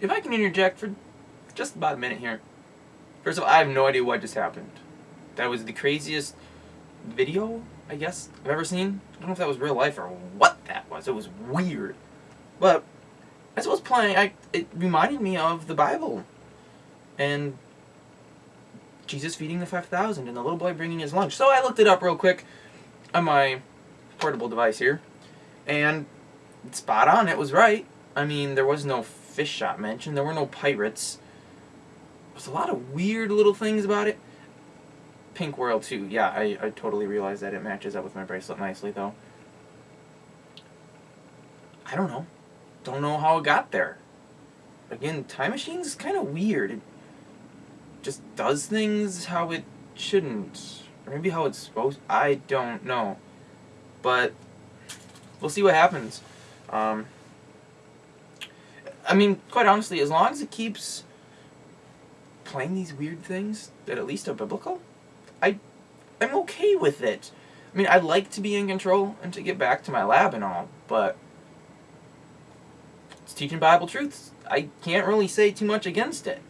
if I can interject for just about a minute here. First of all, I have no idea what just happened. That was the craziest video, I guess, I've ever seen. I don't know if that was real life or what that was. It was weird. But as I was playing, I it reminded me of the Bible. And Jesus feeding the 5,000 and the little boy bringing his lunch. So I looked it up real quick on my portable device here. And spot on, it was right. I mean, there was no fish shop mentioned. There were no pirates. There's a lot of weird little things about it. Pink World too. Yeah, I, I totally realize that. It matches up with my bracelet nicely, though. I don't know. Don't know how it got there. Again, Time Machine's kind of weird. It just does things how it shouldn't. Or maybe how it's supposed I don't know. But we'll see what happens. Um, I mean, quite honestly, as long as it keeps playing these weird things that at least are biblical, I, I'm okay with it. I mean, I'd like to be in control and to get back to my lab and all, but it's teaching Bible truths. I can't really say too much against it.